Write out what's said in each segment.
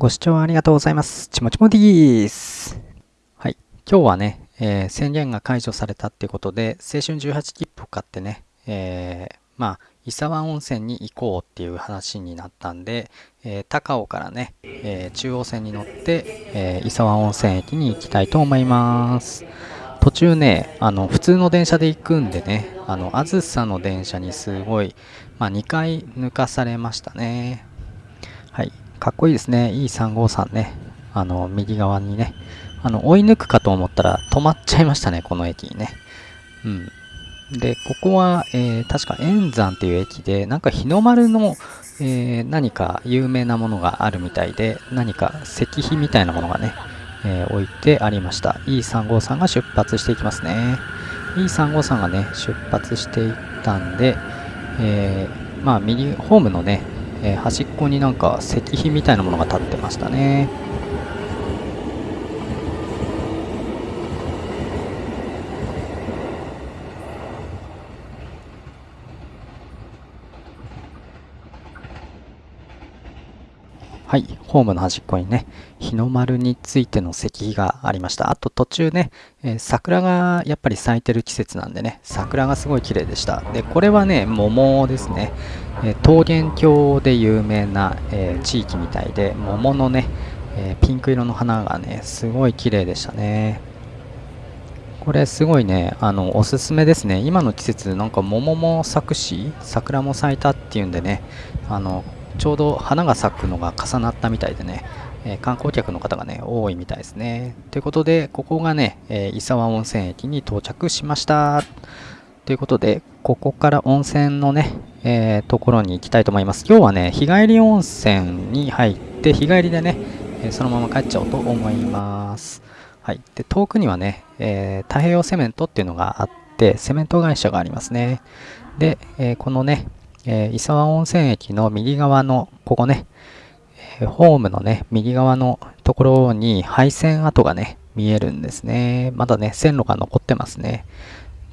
ご視聴ありがとうございます。ちもちもでーす。はい。今日はね、えー宣言が解除されたってことで、青春18切符を買ってね、えーまあ、伊沢温泉に行こうっていう話になったんで、えー高尾からね、え中央線に乗って、え伊沢温泉駅に行きたいと思います。途中ね、あの、普通の電車で行くんでね、あの、あずさの電車にすごい、まあ、2回抜かされましたね。かっこいいですね。E353 ね。あの、右側にね。あの、追い抜くかと思ったら止まっちゃいましたね、この駅にね。うん。で、ここは、えー確か円山っていう駅で、なんか日の丸の、えー何か有名なものがあるみたいで、何か石碑みたいなものがね、えー置いてありました。E353 が出発していきますね。E353 がね、出発していったんで、えーまあ、右、ホームのね、えー端っこになんか石碑みたいなものが立ってましたね。はい、ホームの端っこにね、日の丸についての石碑がありました。あと途中ね、えー桜がやっぱり咲いてる季節なんでね、桜がすごい綺麗でした。で、これはね、桃ですね。えー桃源郷で有名な、えー地域みたいで、桃のね、えピンク色の花がね、すごい綺麗でしたね。これすごいね、あの、おすすめですね。今の季節、なんか桃も咲くし、桜も咲いたっていうんでね、あの、ちょうど花が咲くのが重なったみたいでね、えー観光客の方がね、多いみたいですね。ということで、ここがね、えー伊沢温泉駅に到着しました。ということで、ここから温泉のね、えーところに行きたいと思います。今日はね、日帰り温泉に入って、日帰りでね、えそのまま帰っちゃおうと思います。はい。で、遠くにはね、え太平洋セメントっていうのがあって、セメント会社がありますね。で、えこのね、えー伊沢温泉駅の右側の、ここね、えーホームのね、右側のところに配線跡がね、見えるんですね。まだね、線路が残ってますね。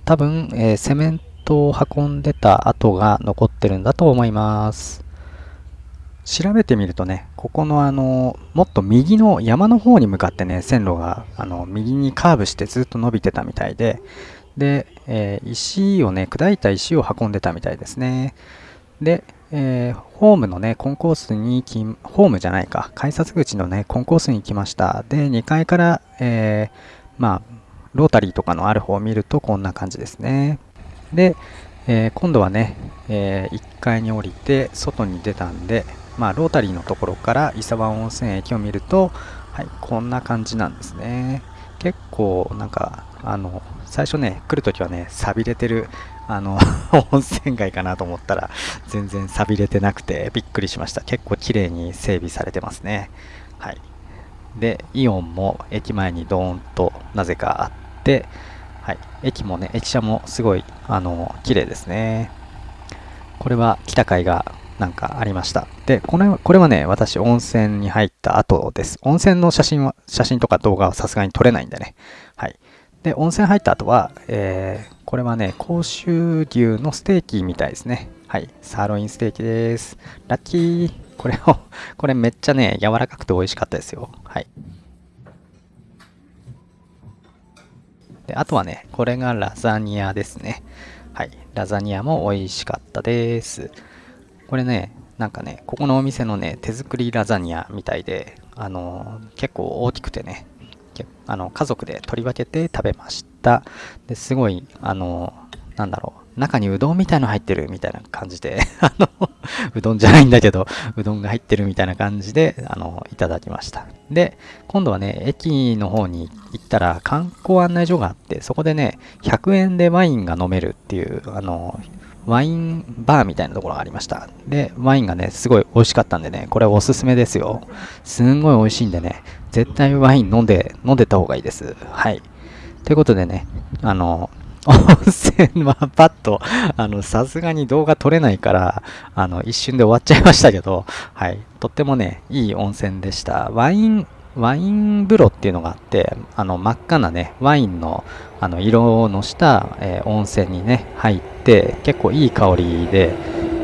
多分、えーセメントを運んでた跡が残ってるんだと思います。調べてみるとね、ここのあの、もっと右の山の方に向かってね、線路があの右にカーブしてずっと伸びてたみたいで、で、えー石をね、砕いた石を運んでたみたいですね。で、えーホームのね、コンコースに、ホームじゃないか、改札口のね、コンコースに来ました。で、2階から、えーまあ、ロータリーとかのある方を見るとこんな感じですね。で、えー今度はね、え1階に降りて外に出たんで、まあ、ロータリーのところから伊沢温泉駅を見ると、はい、こんな感じなんですね。結構なんかあの最初ね来るときはね錆びれてるあの 温泉街かなと思ったら全然錆びれてなくてびっくりしました結構綺麗に整備されてますねはいでイオンも駅前にドーンとなぜかあってはい駅もね駅舎もすごいあの綺麗ですねこれは来た甲斐がなんかありました。で、これはこれはね、私温泉に入った後です。温泉の写真は、写真とか動画はさすがに撮れないんでね。で、温泉入った後は、えー、これはね、甲州牛のステーキみたいですね。はい。サーロインステーキです。ラッキー。これを、これめっちゃね、柔らかくて美味しかったですよ。はい。で、あとはね、これがラザニアですね。はい。ラザニアも美味しかったです。これね、なんかね、ここのお店のね、手作りラザニアみたいで、あのー結構大きくてね、あの家族で取り分けて食べました。ですごい、あのなんだろう、中にうどんみたいの入ってるみたいな感じで、あの、うどんじゃないんだけど、うどんが入ってるみたいな感じで、あの、いただきました。で、今度はね、駅の方に行ったら観光案内所があって、そこでね、100円でワインが飲めるっていう、あの、ワインバーみたいなところがありました。で、ワインがね、すごい美味しかったんでね、これおすすめですよ。すんごい美味しいんでね、絶対ワイン飲んで、飲んでた方がいいです。はい。ということでね、あの、温泉はパッと、あの、さすがに動画撮れないから、あの、一瞬で終わっちゃいましたけど、はい。とってもね、いい温泉でした。ワイン、ワイン風呂っていうのがあって、あの、真っ赤なね、ワインの、あの、色のした、えー温泉にね、入って、結構いい香りで、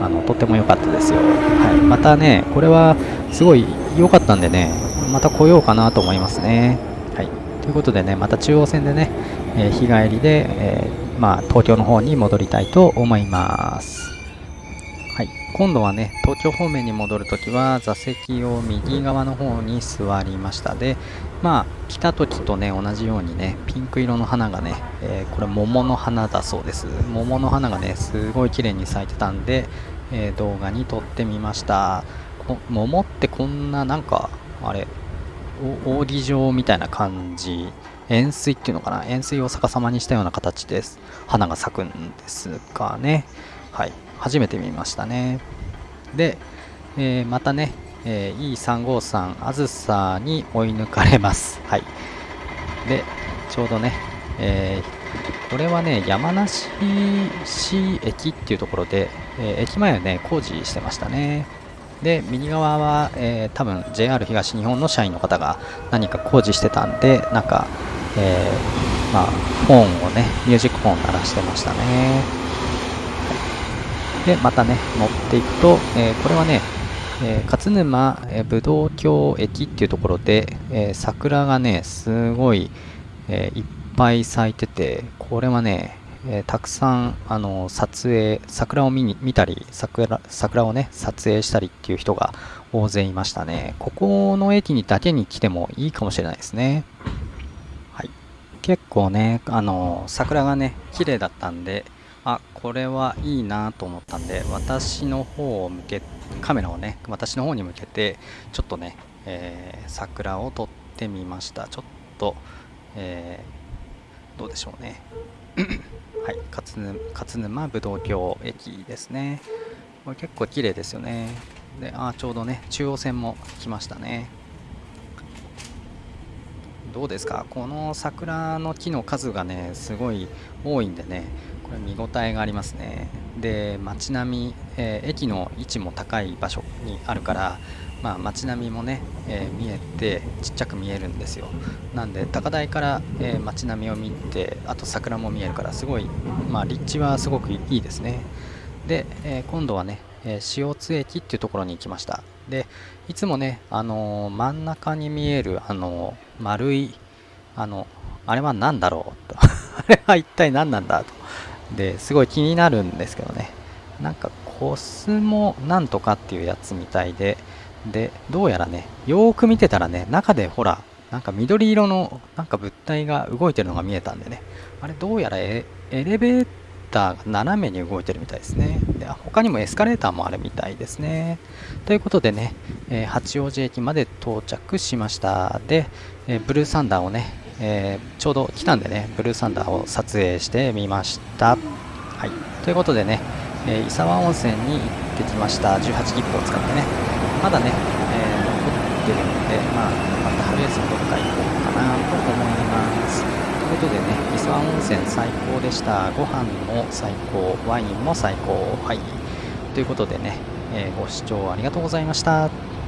あの、とっても良かったですよ。はい。またね、これは、すごい良かったんでね、また来ようかなと思いますね。はい。ということでね、また中央線でね、えー、日帰りで、えー、まあ、東京の方に戻りたいと思います。はい。今度はね、東京方面に戻るときは、座席を右側の方に座りました。で、まあ、来た時とね、同じようにね、ピンク色の花がね、えー、これ桃の花だそうです。桃の花がね、すごい綺麗に咲いてたんで、えー、動画に撮ってみました。桃ってこんななんかあれ扇状みたいな感じ円錐っていうのかな？円錐を逆さまにしたような形です花が咲くんですかねはい初めて見ましたね。で、えー、またね、えー、E353 あずさに追い抜かれます。はい。でちょうどね、えー、これはね山梨市駅っていうところで、え駅前はね工事してましたね。で右側は、えー、多分 JR 東日本の社員の方が何か工事してたんでなんか、えー、まあ、本をねミュージックフォン鳴らしてましたね、でまたね乗っていくと、えー、これはね、え勝沼、え武道橋駅っていうところで、え桜がねすごい、えいっぱい咲いててこれはねえ、たくさんあの撮影桜を見に見たり桜桜をね撮影したりっていう人が大勢いましたね。ここの駅にだけに来てもいいかもしれないですね。はい。結構ねあの桜がね綺麗だったんであこれはいいなと思ったんで私の方を向けカメラをね私の方に向けてちょっとね、えー、桜を撮ってみました。ちょっと、えー、どうでしょうね。はい勝沼勝沼武道橋駅ですね。これ結構綺麗ですよね。であちょうどね中央線も来ましたね。どうですか？この桜の木の数がねすごい多いんでねこれ見応えがありますね。で街並み、えー、駅の位置も高い場所にあるからまあ、街並みもね、えー、見えてちっちゃく見えるんですよ。なんで高台から、えー、街並みを見てあと桜も見えるからすごい、まあ、立地はすごくいいですね。で、え、今度はね、え塩津駅っていうところに行きました。でいつもね、あの真ん中に見える、あの丸いあのあれは何だろうと。あれは一体何なんだと。ですごい気になるんですけどね。なんかコスモなんとかっていうやつみたいで。で、どうやらね、よーく見てたらね、中でほら、なんか緑色のなんか物体が動いてるのが見えたんでね、あれどうやらエレベーターが斜めに動いてるみたいですね。で他にもエスカレーターもあるみたいですね。ということでね、えー、八王子駅まで到着しました。で、えー、ブルーサンダーをね、えー、ちょうど来たんでね、ブルーサンダーを撮影してみました。はい。ということでね、えー、伊沢温泉に行ってきました。18切符を使ってね。まだね、え、残ってるので、まあ、また春休みどっか行こうかなと思います。ということでね、磯湾温泉最高でした。ご飯も最高、ワインも最高。はい。ということでね、えー、ご視聴ありがとうございました。